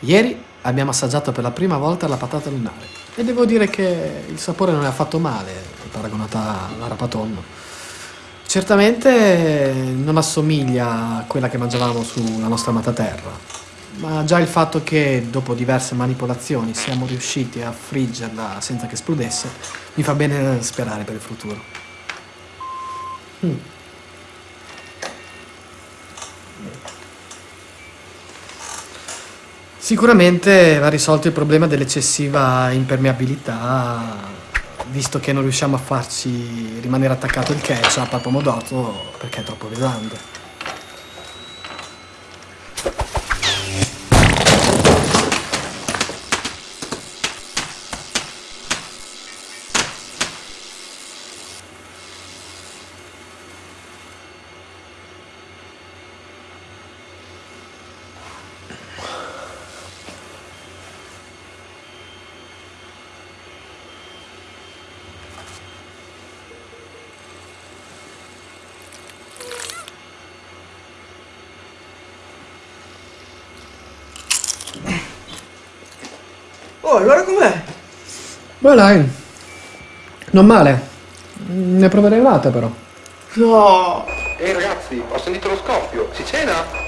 Ieri abbiamo assaggiato per la prima volta la patata lunare e devo dire che il sapore non è affatto male paragonata alla rapatonno. Certamente non assomiglia a quella che mangiavamo sulla nostra amata terra, ma già il fatto che dopo diverse manipolazioni siamo riusciti a friggerla senza che esplodesse mi fa bene sperare per il futuro. Mm. Sicuramente va risolto il problema dell'eccessiva impermeabilità, visto che non riusciamo a farci rimanere attaccato il ketchup al pomodoro perché è troppo pesante. Oh, allora com'è? Beh dai, non male. Ne proverei un'altra però. No! Ehi ragazzi, ho sentito lo scoppio. Si cena?